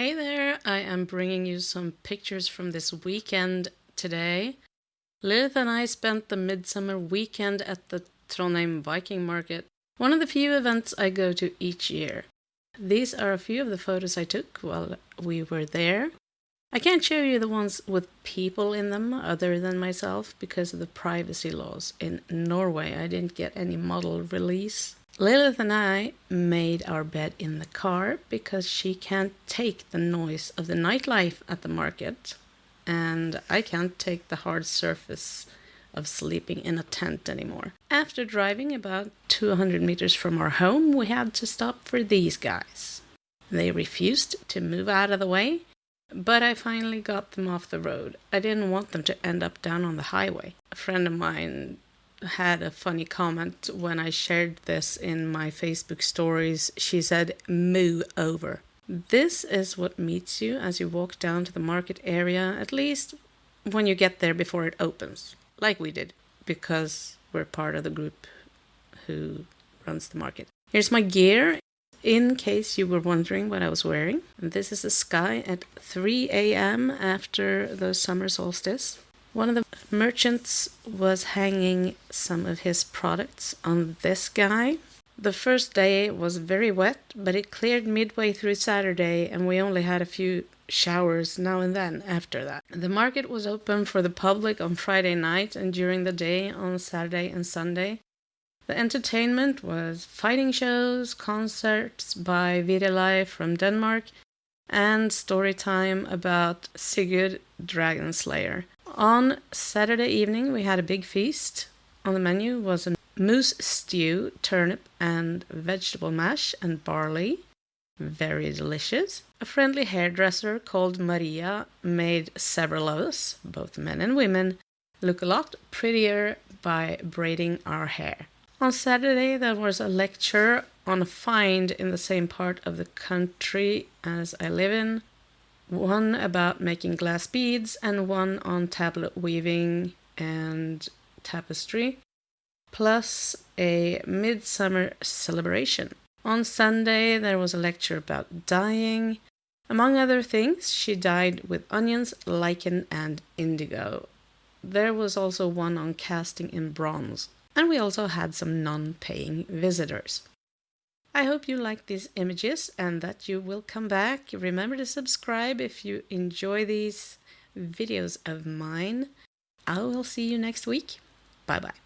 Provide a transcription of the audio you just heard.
Hey there, I am bringing you some pictures from this weekend today. Lilith and I spent the midsummer weekend at the Trondheim Viking Market, one of the few events I go to each year. These are a few of the photos I took while we were there. I can't show you the ones with people in them other than myself because of the privacy laws in Norway. I didn't get any model release. Lilith and I made our bed in the car because she can't take the noise of the nightlife at the market and I can't take the hard surface of sleeping in a tent anymore. After driving about 200 meters from our home, we had to stop for these guys. They refused to move out of the way but I finally got them off the road. I didn't want them to end up down on the highway. A friend of mine had a funny comment when I shared this in my Facebook stories. She said, Moo over. This is what meets you as you walk down to the market area, at least when you get there before it opens, like we did, because we're part of the group who runs the market. Here's my gear in case you were wondering what I was wearing. This is the sky at 3 a.m. after the summer solstice. One of the merchants was hanging some of his products on this guy. The first day was very wet, but it cleared midway through Saturday and we only had a few showers now and then after that. The market was open for the public on Friday night and during the day on Saturday and Sunday. The entertainment was fighting shows, concerts by Virelai from Denmark, and story time about Sigurd Dragon Slayer. On Saturday evening, we had a big feast. On the menu was a moose stew, turnip and vegetable mash, and barley. Very delicious. A friendly hairdresser called Maria made several of us, both men and women, look a lot prettier by braiding our hair. On Saturday, there was a lecture on a find in the same part of the country as I live in. One about making glass beads and one on tablet weaving and tapestry, plus a midsummer celebration. On Sunday, there was a lecture about dyeing. Among other things, she dyed with onions, lichen, and indigo. There was also one on casting in bronze and we also had some non-paying visitors. I hope you like these images and that you will come back. Remember to subscribe if you enjoy these videos of mine. I will see you next week. Bye bye.